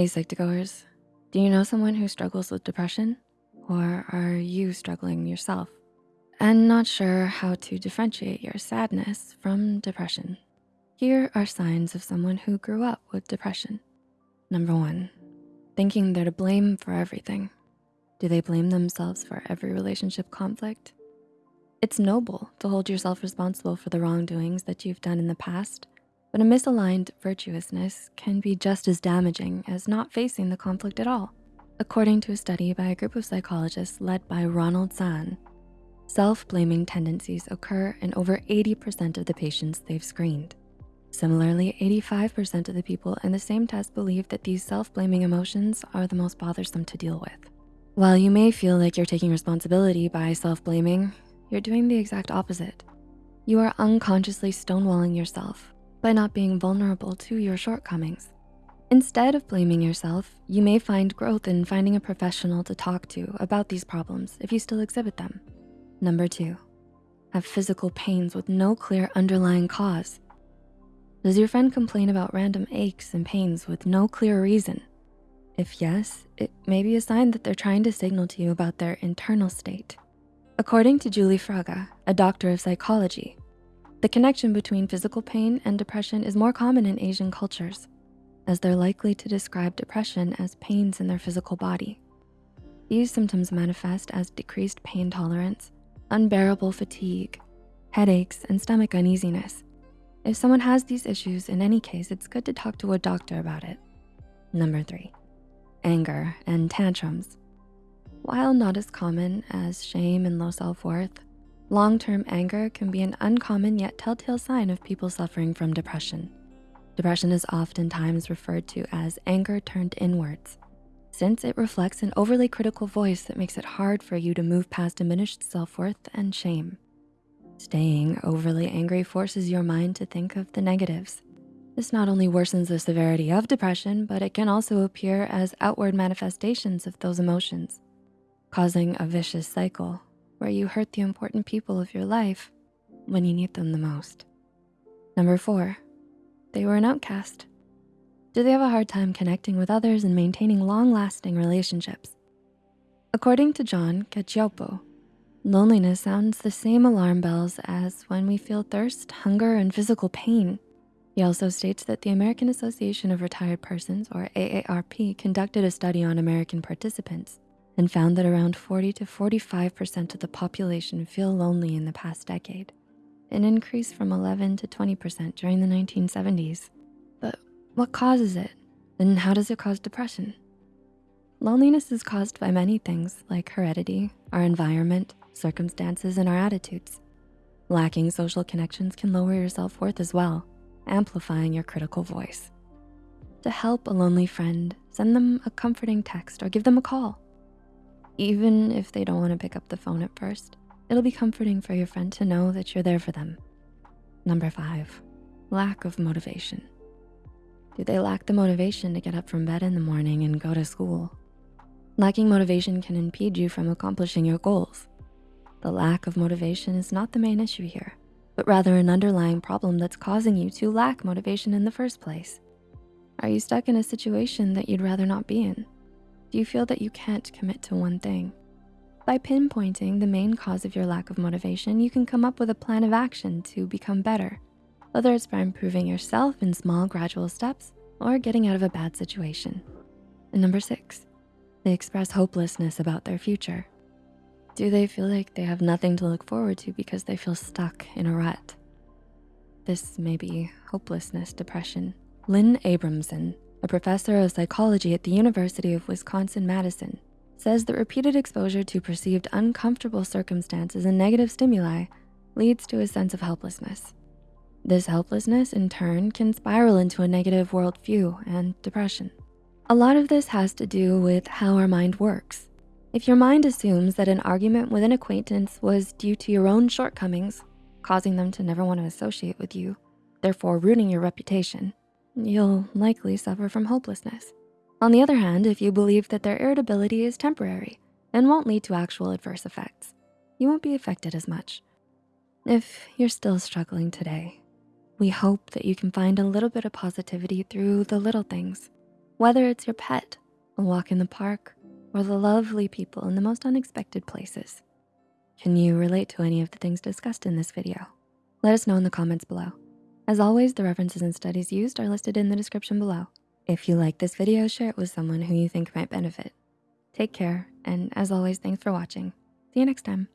Hey, Psych2Goers. Do you know someone who struggles with depression? Or are you struggling yourself? And not sure how to differentiate your sadness from depression? Here are signs of someone who grew up with depression. Number one, thinking they're to blame for everything. Do they blame themselves for every relationship conflict? It's noble to hold yourself responsible for the wrongdoings that you've done in the past but a misaligned virtuousness can be just as damaging as not facing the conflict at all. According to a study by a group of psychologists led by Ronald Zahn, self-blaming tendencies occur in over 80% of the patients they've screened. Similarly, 85% of the people in the same test believe that these self-blaming emotions are the most bothersome to deal with. While you may feel like you're taking responsibility by self-blaming, you're doing the exact opposite. You are unconsciously stonewalling yourself by not being vulnerable to your shortcomings. Instead of blaming yourself, you may find growth in finding a professional to talk to about these problems if you still exhibit them. Number two, have physical pains with no clear underlying cause. Does your friend complain about random aches and pains with no clear reason? If yes, it may be a sign that they're trying to signal to you about their internal state. According to Julie Fraga, a doctor of psychology, the connection between physical pain and depression is more common in Asian cultures, as they're likely to describe depression as pains in their physical body. These symptoms manifest as decreased pain tolerance, unbearable fatigue, headaches, and stomach uneasiness. If someone has these issues, in any case, it's good to talk to a doctor about it. Number three, anger and tantrums. While not as common as shame and low self-worth, Long-term anger can be an uncommon yet telltale sign of people suffering from depression. Depression is oftentimes referred to as anger turned inwards, since it reflects an overly critical voice that makes it hard for you to move past diminished self-worth and shame. Staying overly angry forces your mind to think of the negatives. This not only worsens the severity of depression, but it can also appear as outward manifestations of those emotions, causing a vicious cycle where you hurt the important people of your life when you need them the most. Number four, they were an outcast. Do they have a hard time connecting with others and maintaining long-lasting relationships? According to John Cacioppo, loneliness sounds the same alarm bells as when we feel thirst, hunger, and physical pain. He also states that the American Association of Retired Persons, or AARP, conducted a study on American participants and found that around 40 to 45% of the population feel lonely in the past decade, an increase from 11 to 20% during the 1970s. But what causes it? And how does it cause depression? Loneliness is caused by many things like heredity, our environment, circumstances, and our attitudes. Lacking social connections can lower your self-worth as well, amplifying your critical voice. To help a lonely friend, send them a comforting text or give them a call. Even if they don't wanna pick up the phone at first, it'll be comforting for your friend to know that you're there for them. Number five, lack of motivation. Do they lack the motivation to get up from bed in the morning and go to school? Lacking motivation can impede you from accomplishing your goals. The lack of motivation is not the main issue here, but rather an underlying problem that's causing you to lack motivation in the first place. Are you stuck in a situation that you'd rather not be in? Do you feel that you can't commit to one thing? By pinpointing the main cause of your lack of motivation, you can come up with a plan of action to become better, whether it's by improving yourself in small gradual steps or getting out of a bad situation. And number six, they express hopelessness about their future. Do they feel like they have nothing to look forward to because they feel stuck in a rut? This may be hopelessness depression. Lynn Abramson, a professor of psychology at the University of Wisconsin-Madison, says that repeated exposure to perceived uncomfortable circumstances and negative stimuli leads to a sense of helplessness. This helplessness, in turn, can spiral into a negative worldview and depression. A lot of this has to do with how our mind works. If your mind assumes that an argument with an acquaintance was due to your own shortcomings, causing them to never wanna associate with you, therefore ruining your reputation, you'll likely suffer from hopelessness. On the other hand, if you believe that their irritability is temporary and won't lead to actual adverse effects, you won't be affected as much. If you're still struggling today, we hope that you can find a little bit of positivity through the little things. Whether it's your pet, a walk in the park, or the lovely people in the most unexpected places. Can you relate to any of the things discussed in this video? Let us know in the comments below. As always, the references and studies used are listed in the description below. If you like this video, share it with someone who you think might benefit. Take care, and as always, thanks for watching. See you next time.